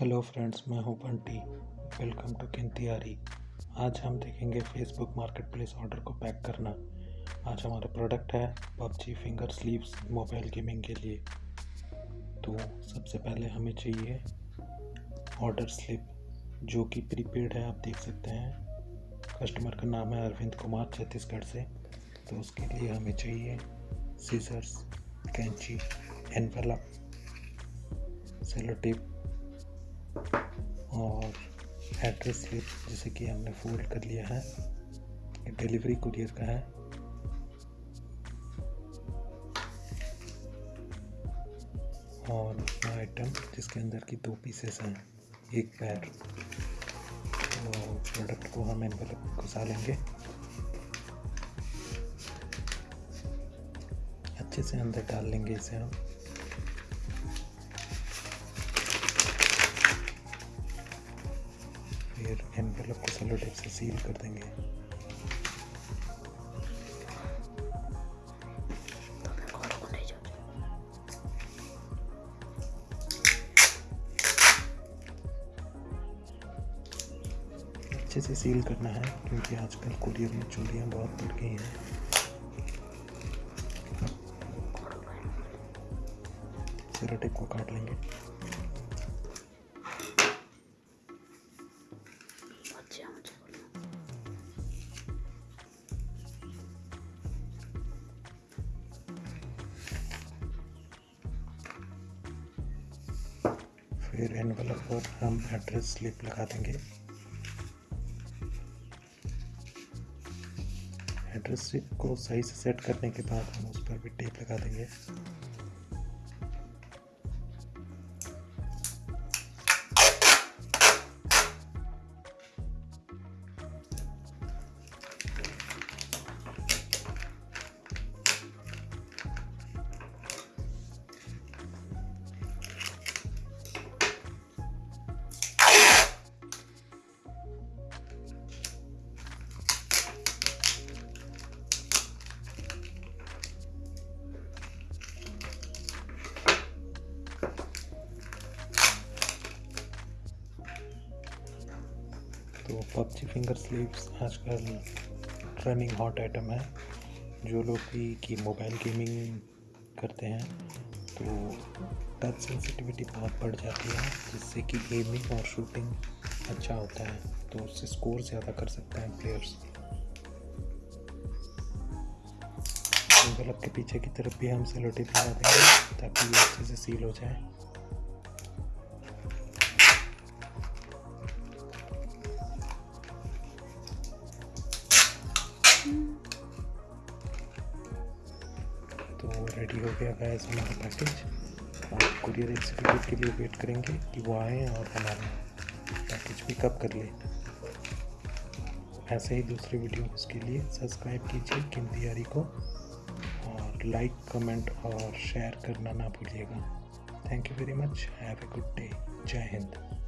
Hello friends, मैं हूँ Bunty. Welcome to किंतियारी। आज हम देखेंगे फेसबुक मार्केट प्लेस ऑर्डर को पैक करना। आज हमारा प्रोडक्ट है PUBG finger sleeves mobile gaming के लिए। तो सबसे पहले हमें चाहिए ऑर्डर स्लिप जो कि प्रीपेड है, आप देख सकते हैं। कस्टमर का नाम है अरविंद कुमार, छत्तीसगढ़ से। तो उसके लिए हमें चाहिए सीजर्स कैंची एनवेलप सेलो टेप और एड्रेस स्लिप जैसे कि हमने फोल्ड कर लिया है। डिलीवरी कुरियर का है। और आइटम जिसके अंदर की दो पीसेस हैं, एक पैर तो प्रोडक्ट को हम एनवेलप घुसा लेंगे। अच्छे से अंदर डाल लेंगे इसे हम। फिर एनवेलप को सेलो टेप से सील कर देंगे। अच्छे से सील करना है, क्योंकि आजकल कुरियर में चोरियाँ बहुत बढ़ गई हैं। सेलो टेप को काट लेंगे। फिर एनवलप पर हम एड्रेस स्लिप लगा देंगे। एड्रेस स्लिप को सही से सेट करने के बाद हम उस पर भी टेप लगा देंगे। पबजी फिंगर स्लीव्स आजकल रनिंग हॉट आइटम है, जो लोग भी कि मोबाइल गेमिंग करते हैं तो टच सेंसिटिविटी बहुत बढ़ जाती है, जिससे कि गेमिंग और शूटिंग अच्छा होता है तो उससे स्कोर ज़्यादा कर सकते हैं प्लेयर्स एनवेलप के पीछे की तरफ़ भी हम सेलोटेप लगा देंगे, ताकि ये अच्छे से सील हो जाए। तो रेडी हो गया गैस हमारा पैकेज और कुरियर एग्जीक्यूटिव के लिए वेट करेंगे कि वो आए और हमारा पैकेज पिकअप कर ले। ऐसे ही दूसरे वीडियोस के लिए सब्सक्राइब कीजिए किमतियारी को और लाइक कमेंट और शेयर करना ना भूलिएगा। Thank you very much have a good day जय हिंद